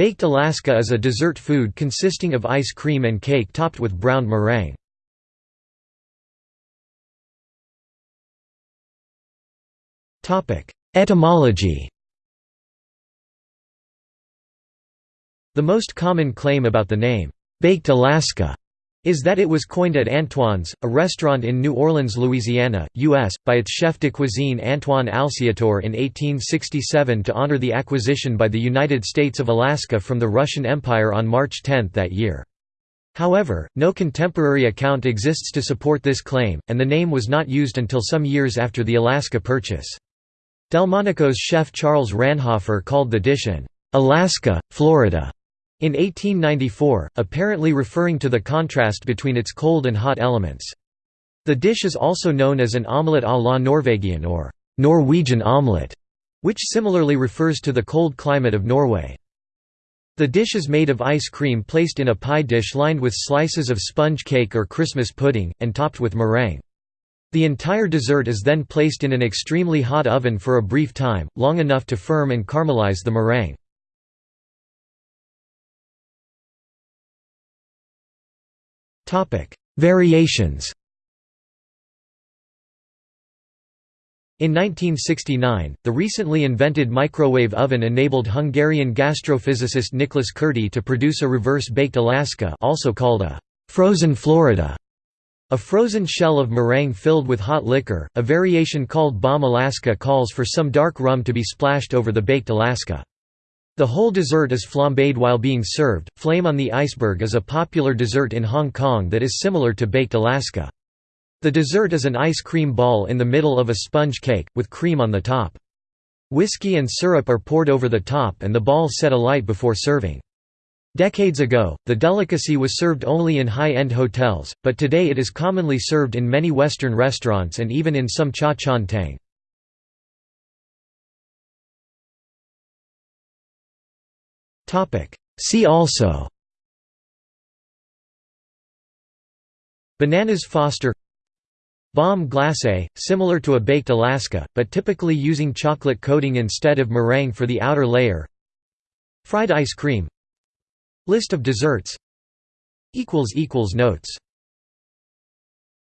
Baked Alaska is a dessert food consisting of ice cream and cake topped with browned meringue. Etymology The most common claim about the name, "'Baked Alaska' is that it was coined at Antoine's, a restaurant in New Orleans, Louisiana, U.S., by its chef de cuisine Antoine Alciatore in 1867 to honor the acquisition by the United States of Alaska from the Russian Empire on March 10 that year. However, no contemporary account exists to support this claim, and the name was not used until some years after the Alaska Purchase. Delmonico's chef Charles Ranhofer called the dish an Alaska, Florida in 1894, apparently referring to the contrast between its cold and hot elements. The dish is also known as an omelette à la Norvégienne or Norwegian omelette, which similarly refers to the cold climate of Norway. The dish is made of ice cream placed in a pie dish lined with slices of sponge cake or Christmas pudding, and topped with meringue. The entire dessert is then placed in an extremely hot oven for a brief time, long enough to firm and caramelize the meringue. Variations In 1969, the recently invented microwave oven enabled Hungarian gastrophysicist Nicholas Kurti to produce a reverse-baked Alaska also called a «frozen Florida», a frozen shell of meringue filled with hot liquor. A variation called Bombe Alaska calls for some dark rum to be splashed over the baked Alaska. The whole dessert is flambéed while being served. Flame on the iceberg is a popular dessert in Hong Kong that is similar to baked Alaska. The dessert is an ice cream ball in the middle of a sponge cake, with cream on the top. Whiskey and syrup are poured over the top and the ball set alight before serving. Decades ago, the delicacy was served only in high-end hotels, but today it is commonly served in many Western restaurants and even in some cha chaan See also. Bananas Foster. Bombe glacé, similar to a baked Alaska, but typically using chocolate coating instead of meringue for the outer layer. Fried ice cream. List of desserts. Notes